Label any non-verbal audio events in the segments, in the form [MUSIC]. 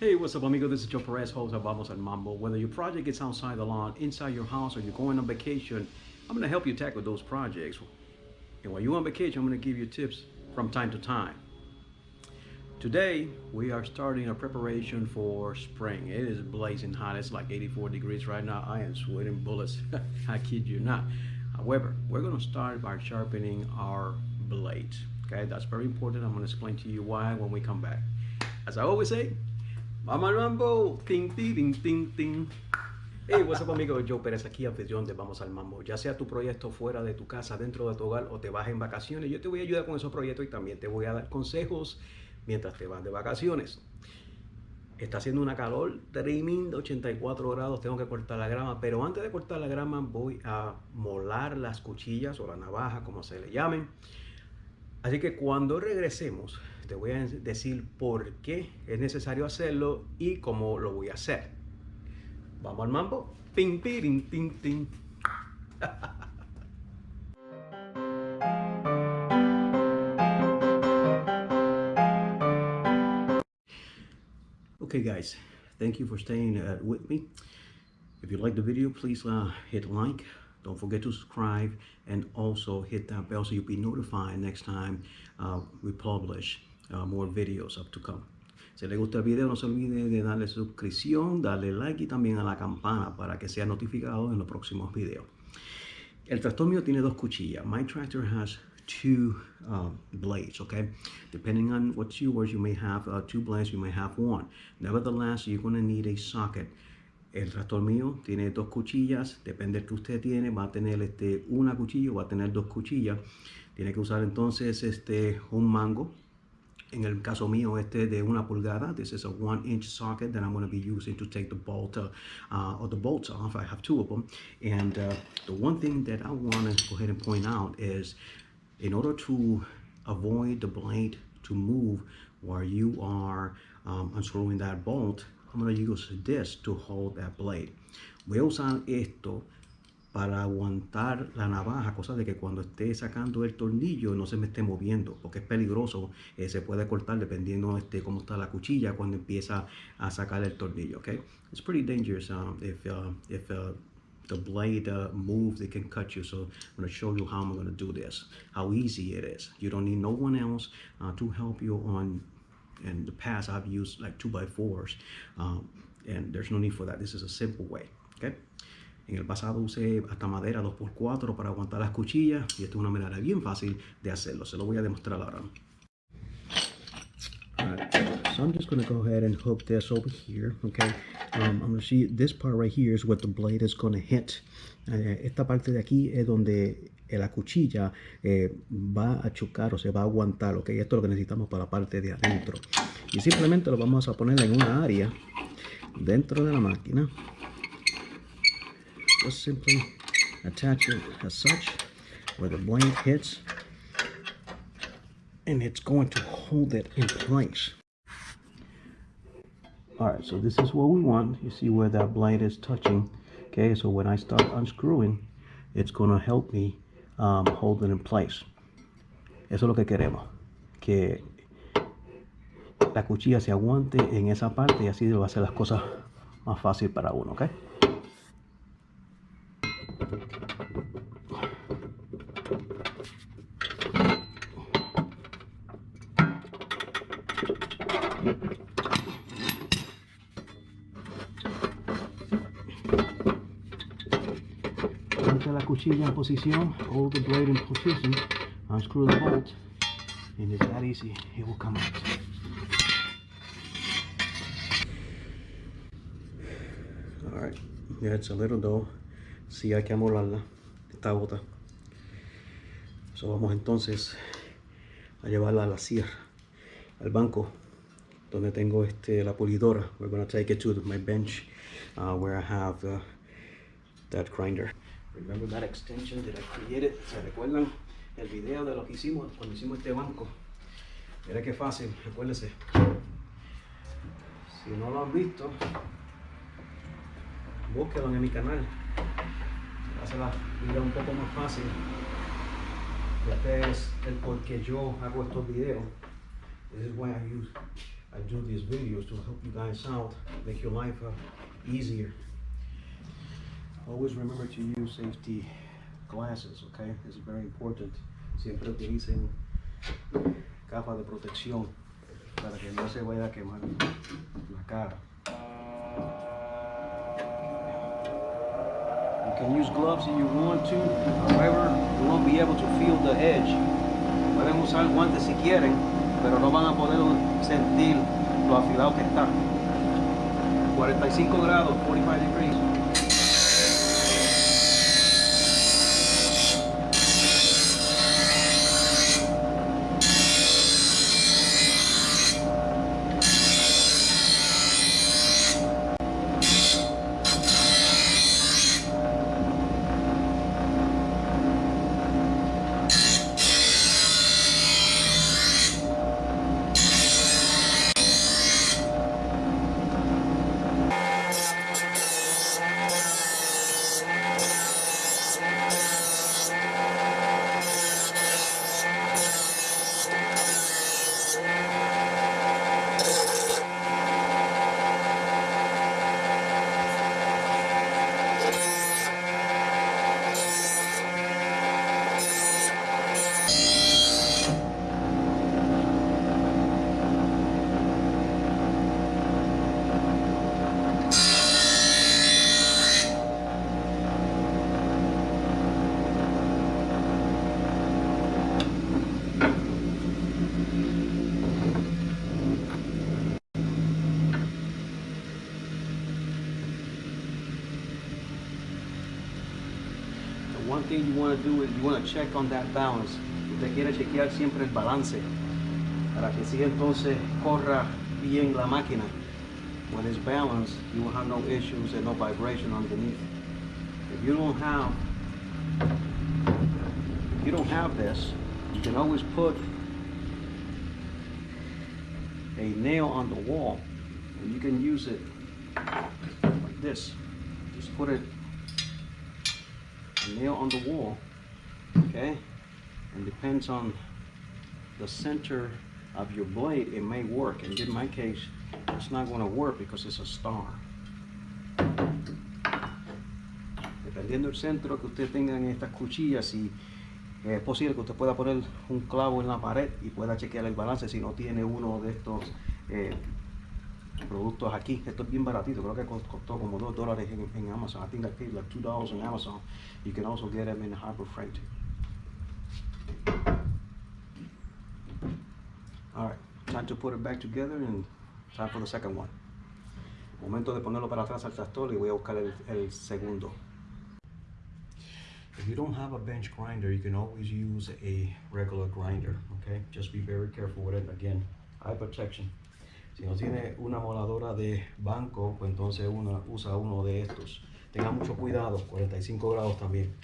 Hey, what's up, amigo? This is Joe Perez, host of Vamos al Mambo. Whether your project is outside the lawn, inside your house, or you're going on vacation, I'm going to help you tackle those projects. And while you're on vacation, I'm going to give you tips from time to time. Today, we are starting a preparation for spring. It is blazing hot. It's like 84 degrees right now. I am sweating bullets. [LAUGHS] I kid you not. However, we're going to start by sharpening our blades. Okay, that's very important. I'm going to explain to you why when we come back. As I always say, Vamos al mambo. Ting, ting, ting, ting. Hey, what's up, amigo? Joe Pérez aquí, anfitrión de Vamos al Mambo. Ya sea tu proyecto fuera de tu casa, dentro de tu hogar o te vas en vacaciones, yo te voy a ayudar con esos proyectos y también te voy a dar consejos mientras te vas de vacaciones. Está haciendo una calor tremenda, 84 grados, tengo que cortar la grama, pero antes de cortar la grama voy a molar las cuchillas o la navaja, como se le llamen. Así que cuando regresemos, te voy a decir por qué es necesario hacerlo y cómo lo voy a hacer. Vamos al mambo. Ting, ting, ting, [LAUGHS] ting. okay guys, thank you for staying uh, with me. If you like the video, please uh, hit like, don't forget to subscribe and also hit that bell so you'll be notified next time uh, we publish uh, more videos up to come. Si les gusta el video, no se olvide de darle suscripción, darle like y también a la campana para que sea notificado en los próximos videos. El tractor mío tiene dos cuchillas. My tractor has two uh, blades, okay? Depending on what yours, you may have uh, two blades, you may have one. Nevertheless, you're going to need a socket. El tractor mío tiene dos cuchillas, depende del que usted tiene, va a tener este, una cuchilla o va a tener dos cuchillas. Tiene que usar entonces este, un mango en el caso mío este de una pulgada this is a one inch socket that I'm going to be using to take the bolt uh, uh, or the bolts off. I have two of them. And uh, the one thing that I want to go ahead and point out is in order to avoid the blade to move while you are um, unscrewing that bolt I'm going to use this to hold that blade. Voy a usar esto para aguantar la navaja, cosa de que cuando esté sacando el tornillo no se me esté moviendo, porque es peligroso, eh, se puede cortar dependiendo este cómo está la cuchilla cuando empieza a sacar el tornillo, okay? It's pretty dangerous um, if, uh, if uh, the blade uh, moves, it can cut you. So I'm going to show you how I'm going to do this, how easy it is. You don't need no one else uh, to help you on, in the past I've used like 2 by 4s um, and there's no need for that. This is a simple way, okay? En el pasado usé hasta madera 2x4 para aguantar las cuchillas y esta es una manera bien fácil de hacerlo. Se lo voy a demostrar ahora. so I'm just going to go ahead and hook this over here, okay? Um, I'm going to see this part right here is what the blade is going to hit. Eh, esta parte de aquí es donde la cuchilla eh, va a chocar o se va a aguantar, ok? Esto es lo que necesitamos para la parte de adentro. Y simplemente lo vamos a poner en una área dentro de la máquina just simply attach it as such where the blade hits and it's going to hold it in place. All right so this is what we want. You see where that blade is touching? Okay so when I start unscrewing it's going to help me um, hold it in place. Eso es lo que queremos que la cuchilla se aguante en esa parte y así va a hacer las cosas más fácil para uno okay la cuchilla en posición, hold the blade in position, unscrew the bolt, and it's that easy, it will come out. Alright, yeah, it's a little dough. Sí, hay que amolarla, esta bota. So vamos entonces a llevarla a la sierra, al banco donde tengo este, la pulidora. We're going to take it to my bench uh, where I have uh, that grinder. Remember that extension that I created? ¿Se recuerdan el video de lo que hicimos cuando hicimos este banco? Mira qué fácil, recuérdense. Si no lo han visto, búsquelo en mi canal. Hace la vida un poco más fácil. Este es el por qué yo hago estos videos. This is why I use I do these videos to help you guys out, make your life uh, easier. Always remember to use safety glasses, okay? It's very important. Siempre utilicen gafas de protección para que no se vaya a quemar la cara. You can use gloves if you want to, however, you won't be able to feel the edge. Pueden usar guantes si quieren, pero no van a poder sentir lo afilado que está. 45 grados, 45 degrees. One thing you want to do is you want to check on that balance. Usted quiere chequear siempre el balance para que si entonces corra bien la máquina. When it's balanced, you will have no issues and no vibration underneath. If you don't have, if you don't have this, you can always put a nail on the wall and you can use it like this. Just put it nail on the wall, okay? And depends on the center of your blade, it may work. And in my case, it's not gonna work because it's a star. Dependiendo del centro que usted tenga en estas cuchillas, si es posible que usted pueda poner un clavo en la pared y pueda chequear el balance si no tiene uno de estos eh, productos aquí. Esto es bien baratito, creo que costó como 2 dólares en, en, Amazon. I think I paid like 2 dollars on Amazon. You can also get them in Harbor Freight. Alright, time to put it back together and time for the second one. Momento de ponerlo para atrás al tractor y voy a buscar el, el segundo. If you don't have a bench grinder, you can always use a regular grinder, okay? Just be very careful with it. Again, eye protection. Si no tiene una moladora de banco, pues entonces usa uno de estos. Tenga mucho cuidado, 45 grados también.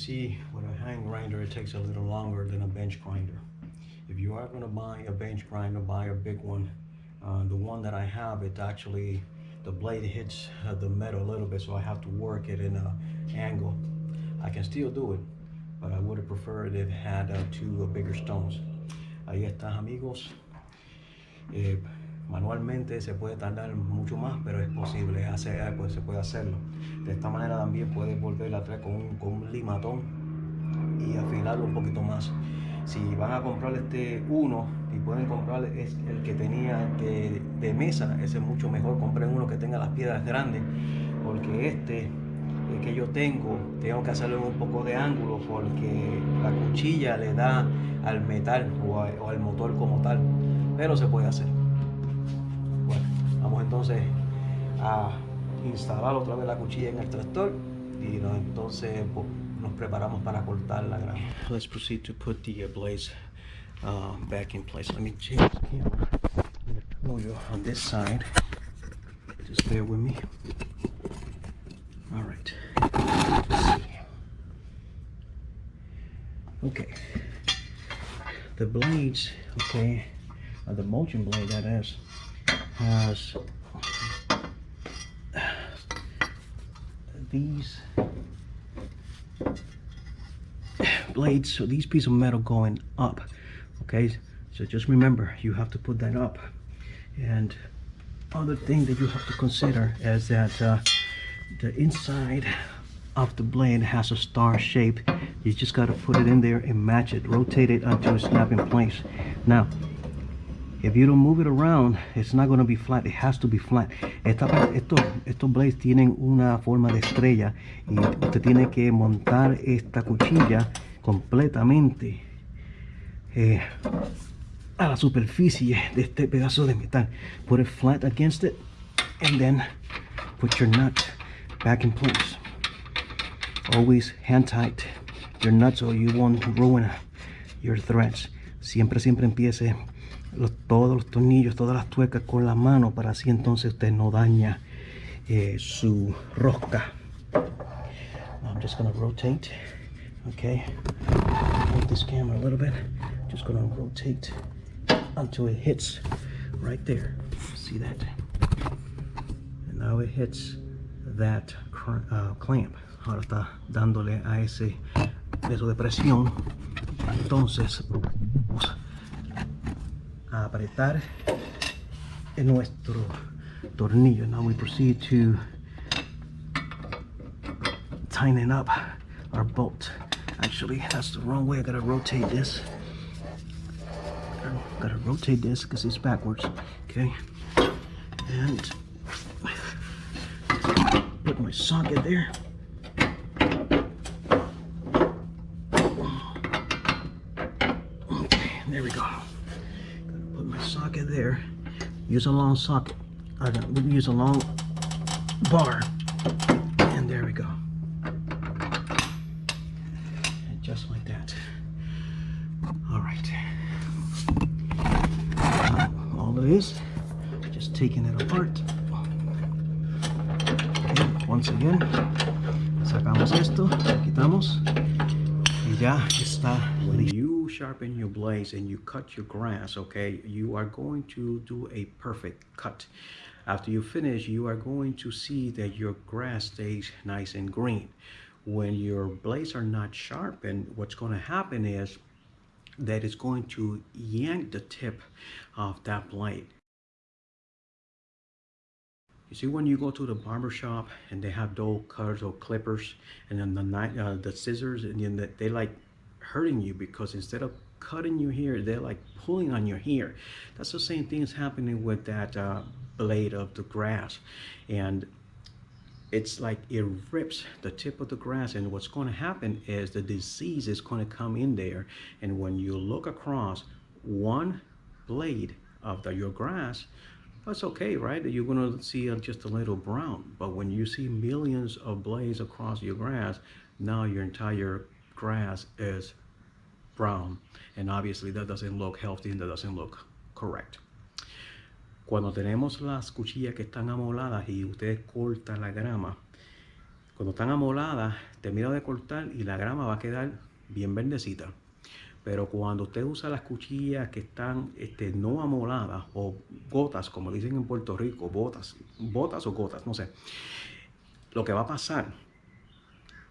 See, with a hand grinder, it takes a little longer than a bench grinder. If you are gonna buy a bench grinder, buy a big one. Uh, the one that I have, it actually, the blade hits uh, the metal a little bit, so I have to work it in a angle. I can still do it, but I would have preferred it had uh, two uh, bigger stones. Ahí está, amigos. Eh, manualmente se puede tardar mucho más, pero es posible, hace, eh, pues se puede hacerlo. De esta manera también puedes volver a traer con un, con un limatón y afilarlo un poquito más. Si van a comprar este uno y pueden comprar es el que tenía de, mesa, ese es mucho mejor. Compren uno que tenga las piedras grandes, porque este el que yo tengo, tengo que hacerlo en un poco de ángulo porque la cuchilla le da al metal o al motor como tal, pero se puede hacer. Entonces a instalar otra vez la cuchilla en el tractor y no- entonces po- nos preparamos para cortar la grama. Let's proceed to put the blades uh, back in place. Let me change the camera. I'm show you on this side. Just bear with me. All right. Okay. The blades, okay, uh, the motion blade that is, has these blades, so these pieces of metal going up, okay? So just remember, you have to put that up. And other thing that you have to consider is that uh, the inside of the blade has a star shape. You just got to put it in there and match it, rotate it until it snap in place. Now, if you don't move it around, it's not going to be flat. It has to be flat. Esta, estos, estos blades tienen una forma de estrella y usted tiene que montar esta cuchilla completamente eh, a la superficie de este pedazo de metal. Put it flat against it and then put your nut back in place. Always hand tight your nuts or you won't ruin your threads. Siempre, siempre empiece todos los tornillos, todas las tuercas con la mano para así entonces usted no daña eh, su rosca. I'm just gonna rotate, okay? Move this camera a little bit. Just gonna rotate until it hits right there. See that? And now it hits that uh, clamp. Ahora está dándole a ese peso de presión. Entonces apretar en nuestro tornillo. Now we proceed to tighten up our bolt. Actually, that's the wrong way. I gotta rotate this. I Gotta rotate this because it's backwards. Okay. And put my socket there. Okay, there we go. Gotta put my socket there. Use a long socket. I uh, got we use a long bar. And there we go. And just like that. All right. Now, all it is, just taking it apart. Okay, once again, sacamos esto, quitamos y ya está. When you sharpen your blades and you cut your grass, okay, you are going to do a perfect cut. After you finish, you are going to see that your grass stays nice and green. When your blades are not sharpened, what's going to happen is that it's going to yank the tip of that blade. You see when you go to the barber shop and they have dull cutters or clippers and then the uh, the scissors and then they like hurting you because instead of cutting your hair, they're like pulling on your hair. That's the same thing is happening with that uh, blade of the grass. And it's like it rips the tip of the grass. And what's going to happen is the disease is going to come in there. And when you look across one blade of the, your grass that's okay right? You're going to see uh, just a little brown. But when you see millions of blades across your grass now your entire grass is brown and obviously that doesn't look healthy and that doesn't look correct Cuando tenemos las cuchillas que están amoladas y ustedes cortan la grama, Cuando están amoladas, termina de cortar y la grama va a quedar bien verdecita. Pero cuando usted usa las cuchillas que están este, no amoladas o gotas, como dicen en Puerto Rico, botas, botas o gotas, no sé. Lo que va a pasar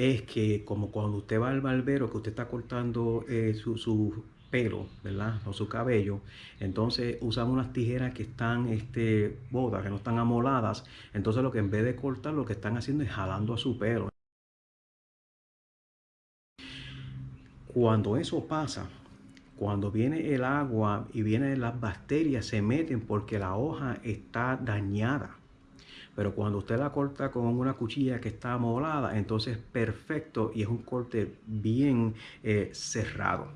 es que como cuando usted va al barbero, que usted está cortando eh, su, su, pelo, ¿verdad? O su cabello, entonces usan unas tijeras que están este, botas, que no están amoladas, entonces lo que en vez de cortar, lo que están haciendo es jalando a su pelo. Cuando eso pasa, cuando viene el agua y vienen las bacterias, se meten porque la hoja está dañada. Pero cuando usted la corta con una cuchilla que está amolada, entonces perfecto y es un corte bien eh, cerrado.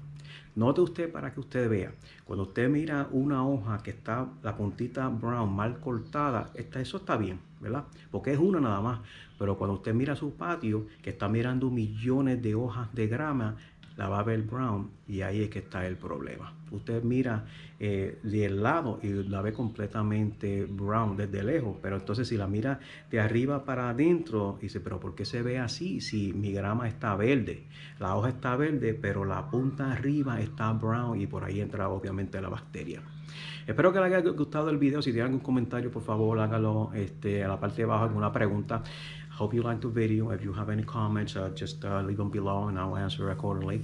Note usted para que usted vea, cuando usted mira una hoja que está la puntita brown mal cortada, está, eso está bien, ¿verdad? Porque es una nada más. Pero cuando usted mira su patio, que está mirando millones de hojas de grama, la va a ver brown y ahí es que está el problema. Usted mira eh, del lado y la ve completamente brown desde lejos, pero entonces si la mira de arriba para adentro, dice, pero ¿por qué se ve así si mi grama está verde? La hoja está verde, pero la punta arriba está brown y por ahí entra obviamente la bacteria. Espero que les haya gustado el video. Si tienen algún comentario, por favor, hágalo este, a la parte de abajo, alguna pregunta. Hope you liked the video. If you have any comments, uh, just uh, leave them below and I'll answer accordingly.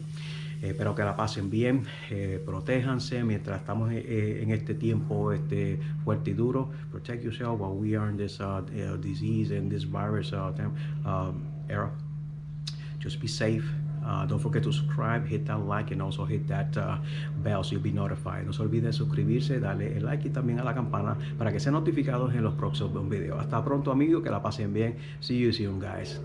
Eh, espero que la pasen bien, eh, protéjanse mientras estamos eh, eh, en este tiempo este, fuerte y duro. Protect yourself while we are in this uh, uh disease and this virus uh, um, era. Just be safe. Uh, don't forget to subscribe, hit that like and also hit that uh, bell so you'll be notified. No se olviden suscribirse, darle el like y también a la campana para que sean notificados en los próximos videos. Hasta pronto amigos, que la pasen bien. See you soon guys.